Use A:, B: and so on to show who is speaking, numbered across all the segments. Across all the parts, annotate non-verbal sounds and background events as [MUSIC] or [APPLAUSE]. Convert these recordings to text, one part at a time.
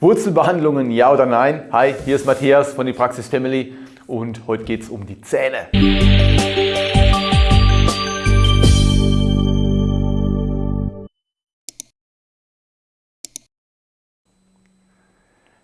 A: Wurzelbehandlungen, ja oder nein? Hi, hier ist Matthias von die Praxis Family und heute geht es um die Zähne.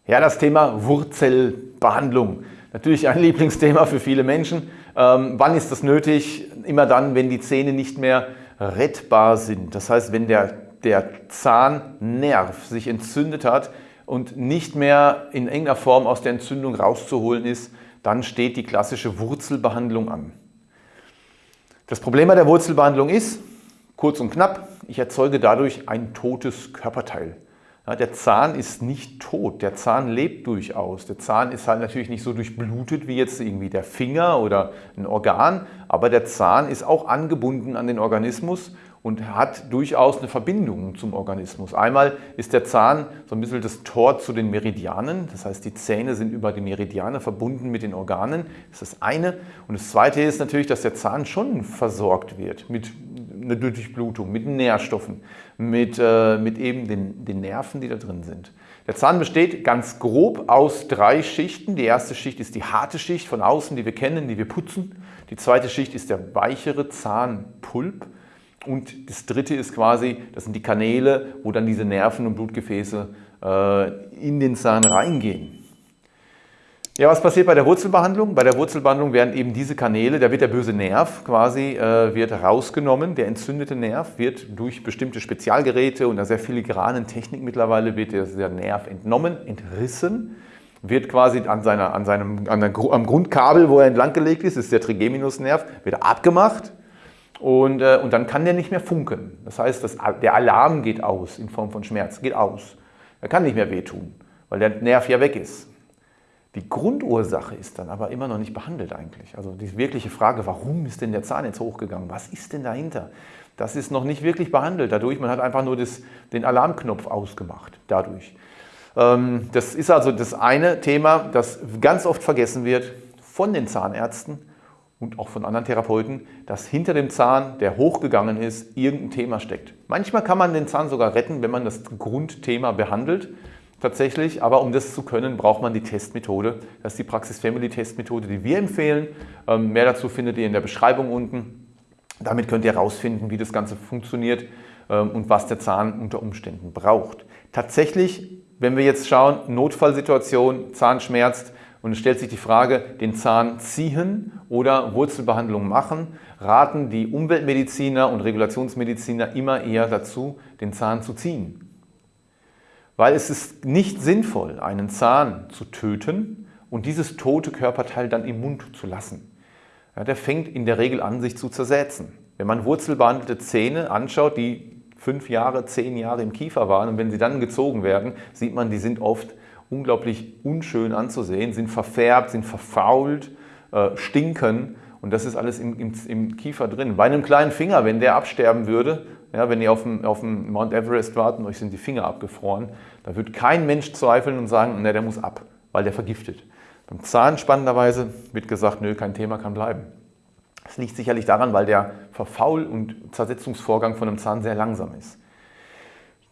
A: Ja, das Thema Wurzelbehandlung. Natürlich ein [LAUGHS] Lieblingsthema für viele Menschen. Ähm, wann ist das nötig? Immer dann, wenn die Zähne nicht mehr rettbar sind. Das heißt, wenn der, der Zahnnerv sich entzündet hat, und nicht mehr in irgendeiner Form aus der Entzündung rauszuholen ist, dann steht die klassische Wurzelbehandlung an. Das Problem bei der Wurzelbehandlung ist, kurz und knapp, ich erzeuge dadurch ein totes Körperteil. Ja, der Zahn ist nicht tot, der Zahn lebt durchaus. Der Zahn ist halt natürlich nicht so durchblutet wie jetzt irgendwie der Finger oder ein Organ, aber der Zahn ist auch angebunden an den Organismus und hat durchaus eine Verbindung zum Organismus. Einmal ist der Zahn so ein bisschen das Tor zu den Meridianen, das heißt die Zähne sind über die Meridiane verbunden mit den Organen, das ist das eine. Und das zweite ist natürlich, dass der Zahn schon versorgt wird mit einer Durchblutung, mit Nährstoffen, mit, äh, mit eben den, den Nerven, die da drin sind. Der Zahn besteht ganz grob aus drei Schichten. Die erste Schicht ist die harte Schicht von außen, die wir kennen, die wir putzen. Die zweite Schicht ist der weichere Zahnpulp. Und das dritte ist quasi, das sind die Kanäle, wo dann diese Nerven und Blutgefäße äh, in den Zahn reingehen. Ja, was passiert bei der Wurzelbehandlung? Bei der Wurzelbehandlung werden eben diese Kanäle, da wird der böse Nerv quasi äh, wird rausgenommen, der entzündete Nerv wird durch bestimmte Spezialgeräte und einer sehr filigranen Technik mittlerweile wird der, Nerv entnommen, entrissen, wird quasi an, seiner, an seinem, an der, am Grundkabel, wo er entlanggelegt ist, ist der Trigeminusnerv, wird abgemacht und, äh, und dann kann der nicht mehr funken. Das heißt, das, der Alarm geht aus in Form von Schmerz, geht aus. Er kann nicht mehr wehtun, weil der Nerv ja weg ist. Die Grundursache ist dann aber immer noch nicht behandelt eigentlich. Also die wirkliche Frage, warum ist denn der Zahn jetzt hochgegangen? Was ist denn dahinter? Das ist noch nicht wirklich behandelt dadurch. Man hat einfach nur das, den Alarmknopf ausgemacht dadurch. Ähm, das ist also das eine Thema, das ganz oft vergessen wird von den Zahnärzten und auch von anderen Therapeuten, dass hinter dem Zahn, der hochgegangen ist, irgendein Thema steckt. Manchmal kann man den Zahn sogar retten, wenn man das Grundthema behandelt, tatsächlich. Aber um das zu können, braucht man die Testmethode. Das ist die Praxis Family Testmethode, die wir empfehlen. Ähm, mehr dazu findet ihr in der Beschreibung unten. Damit könnt ihr herausfinden, wie das Ganze funktioniert ähm, und was der Zahn unter Umständen braucht. Tatsächlich, wenn wir jetzt schauen, Notfallsituation, Zahn schmerzt, und es stellt sich die Frage, den Zahn ziehen oder Wurzelbehandlung machen, raten die Umweltmediziner und Regulationsmediziner immer eher dazu, den Zahn zu ziehen. Weil es ist nicht sinnvoll, einen Zahn zu töten und dieses tote Körperteil dann im Mund zu lassen. Ja, der fängt in der Regel an, sich zu zersetzen. Wenn man wurzelbehandelte Zähne anschaut, die fünf Jahre, zehn Jahre im Kiefer waren und wenn sie dann gezogen werden, sieht man, die sind oft unglaublich unschön anzusehen, sind verfärbt, sind verfault, äh, stinken und das ist alles im, im, im, Kiefer drin. Bei einem kleinen Finger, wenn der absterben würde, ja, wenn ihr auf dem, auf dem Mount Everest warten und euch sind die Finger abgefroren, da wird kein Mensch zweifeln und sagen, ne, der muss ab, weil der vergiftet. Beim Zahn spannenderweise wird gesagt, nö, kein Thema kann bleiben. Das liegt sicherlich daran, weil der Verfaul- und Zersetzungsvorgang von einem Zahn sehr langsam ist.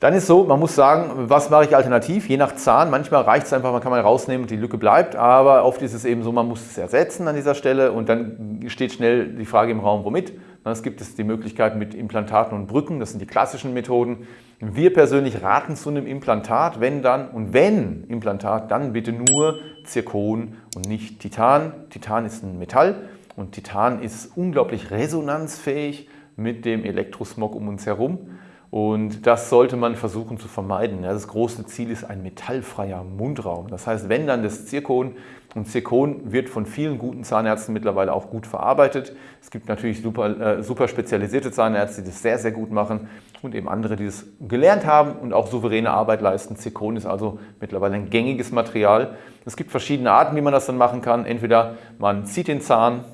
A: Dann ist so, man muss sagen, was mache ich alternativ? Je nach Zahn, manchmal reicht es einfach, man kann mal rausnehmen und die Lücke bleibt, aber oft ist es eben so, man muss es ersetzen an dieser Stelle und dann steht schnell die Frage im Raum, womit? Es gibt es die Möglichkeit mit Implantaten und Brücken, das sind die klassischen Methoden. Wir persönlich raten zu einem Implantat, wenn dann und wenn Implantat, dann bitte nur Zirkon und nicht Titan. Titan ist ein Metall und Titan ist unglaublich resonanzfähig mit dem Elektrosmog um uns herum. Und das sollte man versuchen zu vermeiden. Das große Ziel ist ein metallfreier Mundraum. Das heißt, wenn dann das Zirkon, und Zirkon wird von vielen guten Zahnärzten mittlerweile auch gut verarbeitet. Es gibt natürlich super, äh, super spezialisierte Zahnärzte, die das sehr, sehr gut machen und eben andere, die das gelernt haben und auch souveräne Arbeit leisten. Zirkon ist also mittlerweile ein gängiges Material. Es gibt verschiedene Arten, wie man das dann machen kann. Entweder man zieht den Zahn,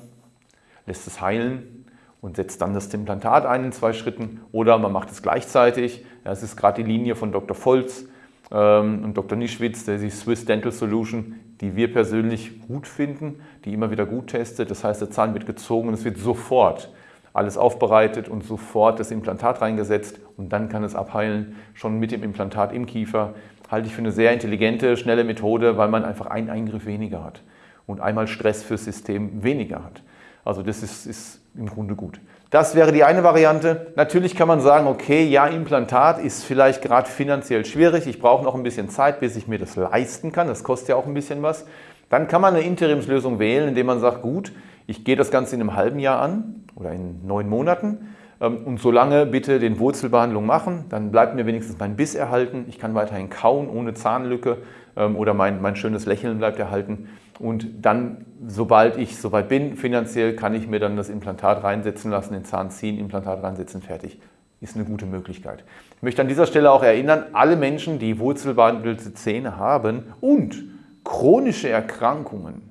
A: lässt es heilen, und setzt dann das Implantat ein in zwei Schritten oder man macht es gleichzeitig. Das ist gerade die Linie von Dr. Volz ähm, und Dr. Nischwitz, der die Swiss Dental Solution, die wir persönlich gut finden, die immer wieder gut testet. Das heißt, der Zahn wird gezogen und es wird sofort alles aufbereitet und sofort das Implantat reingesetzt und dann kann es abheilen, schon mit dem Implantat im Kiefer. Halte ich für eine sehr intelligente, schnelle Methode, weil man einfach einen Eingriff weniger hat und einmal Stress fürs System weniger hat. Also das ist, ist im Grunde gut. Das wäre die eine Variante. Natürlich kann man sagen, okay, ja, Implantat ist vielleicht gerade finanziell schwierig. Ich brauche noch ein bisschen Zeit, bis ich mir das leisten kann. Das kostet ja auch ein bisschen was. Dann kann man eine Interimslösung wählen, indem man sagt, gut, ich gehe das Ganze in einem halben Jahr an oder in neun Monaten ähm, und solange bitte den Wurzelbehandlung machen, dann bleibt mir wenigstens mein Biss erhalten. Ich kann weiterhin kauen ohne Zahnlücke ähm, oder mein, mein schönes Lächeln bleibt erhalten. Und dann, sobald ich soweit bin, finanziell, kann ich mir dann das Implantat reinsetzen lassen, den Zahn ziehen, Implantat reinsetzen, fertig. Ist eine gute Möglichkeit. Ich möchte an dieser Stelle auch erinnern, alle Menschen, die wurzelbehandelte Zähne haben und chronische Erkrankungen,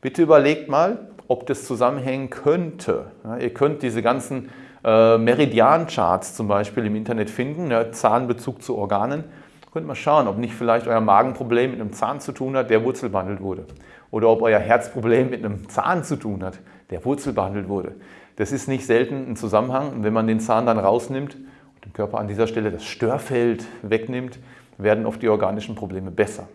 A: bitte überlegt mal, ob das zusammenhängen könnte. Ja, ihr könnt diese ganzen äh, Meridian-Charts zum Beispiel im Internet finden, ja, Zahnbezug zu Organen. Könnt mal schauen, ob nicht vielleicht euer Magenproblem mit einem Zahn zu tun hat, der wurzelbehandelt wurde oder ob euer Herzproblem mit einem Zahn zu tun hat, der wurzelbehandelt wurde. Das ist nicht selten ein Zusammenhang. Und wenn man den Zahn dann rausnimmt und dem Körper an dieser Stelle das Störfeld wegnimmt, werden oft die organischen Probleme besser.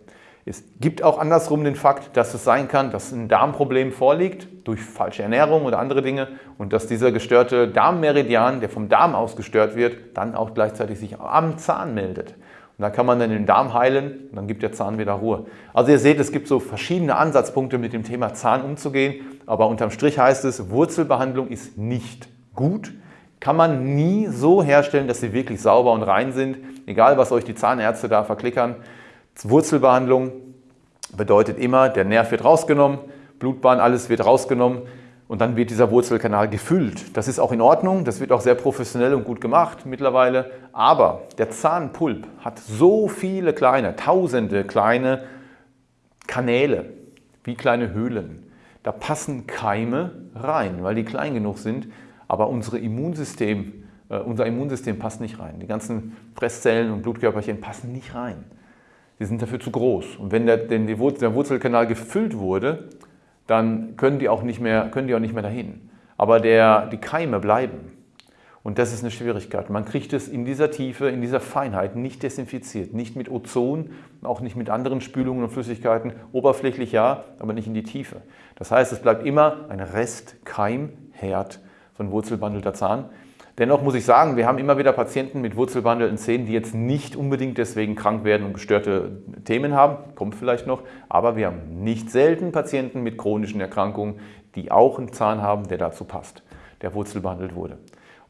A: Es gibt auch andersrum den Fakt, dass es sein kann, dass ein Darmproblem vorliegt durch falsche Ernährung oder andere Dinge und dass dieser gestörte Darmmeridian, der vom Darm aus gestört wird, dann auch gleichzeitig sich am Zahn meldet. Und da kann man dann den Darm heilen und dann gibt der Zahn wieder Ruhe. Also ihr seht, es gibt so verschiedene Ansatzpunkte mit dem Thema Zahn umzugehen, aber unterm Strich heißt es, Wurzelbehandlung ist nicht gut. Kann man nie so herstellen, dass sie wirklich sauber und rein sind, egal was euch die Zahnärzte da verklickern. Wurzelbehandlung bedeutet immer, der Nerv wird rausgenommen, Blutbahn, alles wird rausgenommen und dann wird dieser Wurzelkanal gefüllt. Das ist auch in Ordnung, das wird auch sehr professionell und gut gemacht mittlerweile. Aber der Zahnpulp hat so viele kleine, tausende kleine Kanäle, wie kleine Höhlen. Da passen Keime rein, weil die klein genug sind. Aber unsere Immunsystem, äh, unser Immunsystem passt nicht rein. Die ganzen Fresszellen und Blutkörperchen passen nicht rein. Die sind dafür zu groß. Und wenn der, der Wurzelkanal gefüllt wurde, dann können die auch nicht mehr, können die auch nicht mehr dahin. Aber der, die Keime bleiben. Und das ist eine Schwierigkeit. Man kriegt es in dieser Tiefe, in dieser Feinheit nicht desinfiziert. Nicht mit Ozon, auch nicht mit anderen Spülungen und Flüssigkeiten. Oberflächlich ja, aber nicht in die Tiefe. Das heißt, es bleibt immer ein Restkeimherd von wurzelbehandelter Zahn. Dennoch muss ich sagen, wir haben immer wieder Patienten mit wurzelbehandelten Zähnen, die jetzt nicht unbedingt deswegen krank werden und gestörte Themen haben, kommt vielleicht noch, aber wir haben nicht selten Patienten mit chronischen Erkrankungen, die auch einen Zahn haben, der dazu passt, der wurzelbehandelt wurde.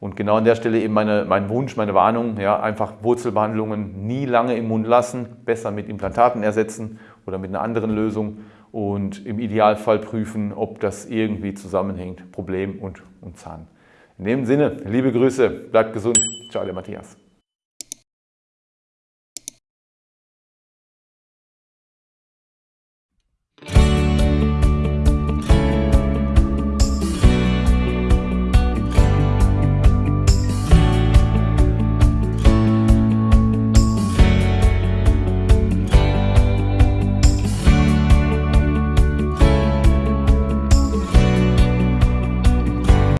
A: Und genau an der Stelle eben meine, mein Wunsch, meine Warnung, ja, einfach Wurzelbehandlungen nie lange im Mund lassen, besser mit Implantaten ersetzen oder mit einer anderen Lösung und im Idealfall prüfen, ob das irgendwie zusammenhängt, Problem und, und Zahn. In dem Sinne, liebe Grüße, bleibt gesund. Ciao, der Matthias.